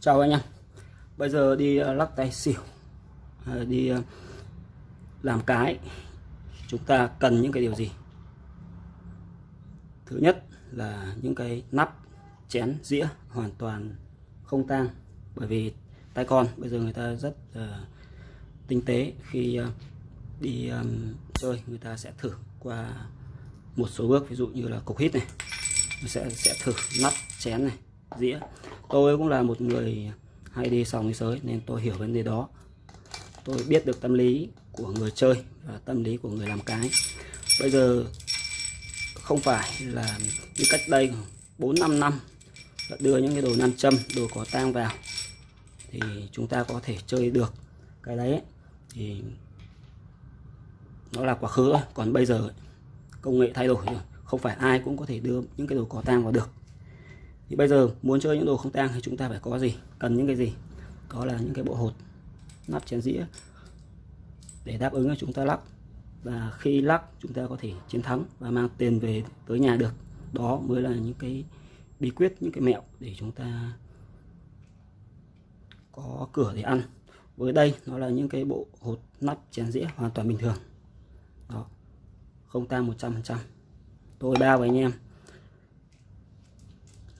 chào anh em. Bây giờ đi ờ, lắc tay xỉu ờ, đi ờ, làm cái. Chúng ta cần những cái điều gì? Thứ nhất là những cái nắp chén dĩa hoàn toàn không tang bởi vì tay con bây giờ người ta rất uh, tinh tế. Khi uh, đi um, chơi người ta sẽ thử qua một số bước. Ví dụ như là cục hít này sẽ sẽ thử nắp chén này dĩa tôi cũng là một người hay đi sòng đi sới nên tôi hiểu vấn đề đó. Tôi biết được tâm lý của người chơi và tâm lý của người làm cái. Bây giờ không phải là như cách đây 4 5 năm đưa những cái đồ nam châm, đồ có tang vào thì chúng ta có thể chơi được. Cái đấy thì nó là quá khứ còn bây giờ công nghệ thay đổi rồi. Không phải ai cũng có thể đưa những cái đồ có tang vào được thì bây giờ muốn chơi những đồ không tang thì chúng ta phải có gì? Cần những cái gì? Đó là những cái bộ hột nắp chén dĩa để đáp ứng cho chúng ta lắc. Và khi lắc, chúng ta có thể chiến thắng và mang tiền về tới nhà được. Đó mới là những cái bí quyết, những cái mẹo để chúng ta có cửa để ăn. Với đây, nó là những cái bộ hột nắp chén dĩa hoàn toàn bình thường. Đó, không tang 100% tôi bao với anh em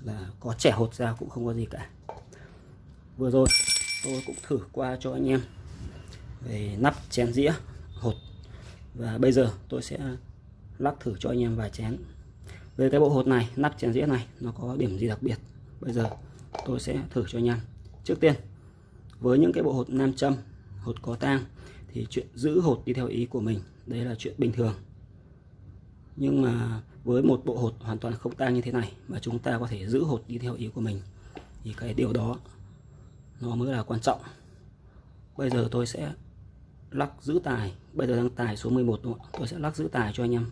là có trẻ hột ra cũng không có gì cả. Vừa rồi tôi cũng thử qua cho anh em về nắp chén dĩa hột. Và bây giờ tôi sẽ lắc thử cho anh em vài chén. Về cái bộ hột này, nắp chén dĩa này, nó có điểm gì đặc biệt? Bây giờ tôi sẽ thử cho anh em. Trước tiên, với những cái bộ hột nam châm, hột có tang thì chuyện giữ hột đi theo ý của mình, đấy là chuyện bình thường nhưng mà với một bộ hột hoàn toàn không tang như thế này mà chúng ta có thể giữ hột đi theo ý của mình, thì cái điều đó nó mới là quan trọng. Bây giờ tôi sẽ lắc giữ tài. Bây giờ đang tài số 11 rồi. tôi sẽ lắc giữ tài cho anh em.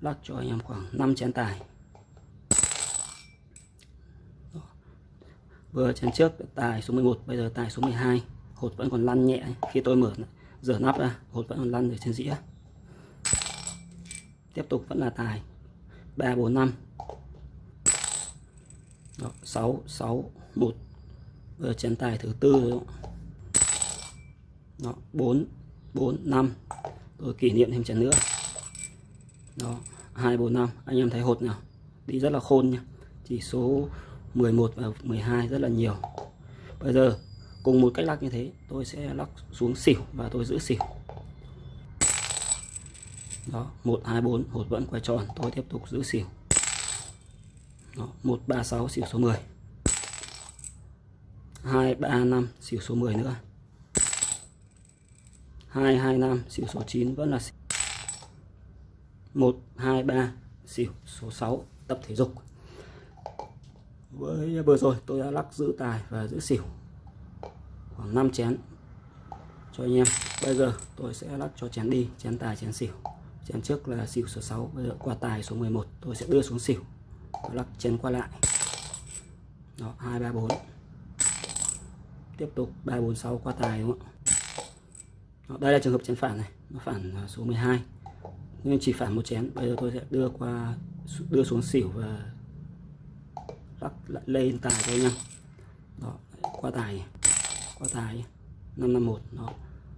Lắc cho anh em khoảng 5 chén tài. Đó. vừa chén trước tài số 11 bây giờ tài số 12 hột vẫn còn lăn nhẹ. Khi tôi mở rửa nắp ra, hột vẫn còn lăn ở trên dĩa tiếp tục vẫn là tài. 3 4 5 Đó, 6 6 1 vừa chén tài thứ tư rồi đó. 4 4 5 tôi kỷ niệm thêm chén nữa. Đó 2 4 5 anh em thấy hột nào? Đi rất là khôn nhá. Chỉ số 11 và 12 rất là nhiều. Bây giờ cùng một cách lắc như thế tôi sẽ lắc xuống xỉu và tôi giữ xỉu đó 124 hột vẫn quay tròn. Tôi tiếp tục giữ xỉu. Đó, 136 xỉu số 10 235 xỉu số 10 nữa. 225 xỉu số 9 vẫn là xỉu. 123 xỉu số 6 tập thể dục. Với vừa rồi tôi đã lắc giữ tài và giữ xỉu. Khoảng 5 chén. Cho anh em bây giờ tôi sẽ lắc cho chén đi chén tài chén xỉu chén trước là xỉu số 6 bây giờ qua tài số 11 tôi sẽ đưa xuống xỉu. Tôi lắc chén qua lại. Đó 2 3 4 tiếp tục 3 4 6 qua tài đúng không đó, đây là trường hợp chén phản này. Nó phản à, số 12 nhưng chỉ phản một chén. Bây giờ tôi sẽ đưa qua đưa xuống xỉu và lắc lại lên tài cho anh đó qua tài. Qua tài. 551 đó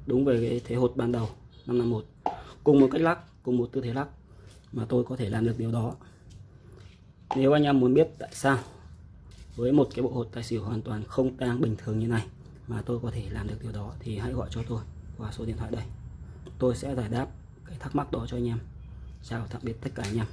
đúng về cái thế hột ban đầu. 551 cùng một cách lắc cùng một tư thế lắc, mà tôi có thể làm được điều đó. Nếu anh em muốn biết tại sao với một cái bộ hột tài xỉu hoàn toàn không tang bình thường như này mà tôi có thể làm được điều đó, thì hãy gọi cho tôi qua số điện thoại đây. Tôi sẽ giải đáp cái thắc mắc đó cho anh em. Chào tạm biệt tất cả anh em.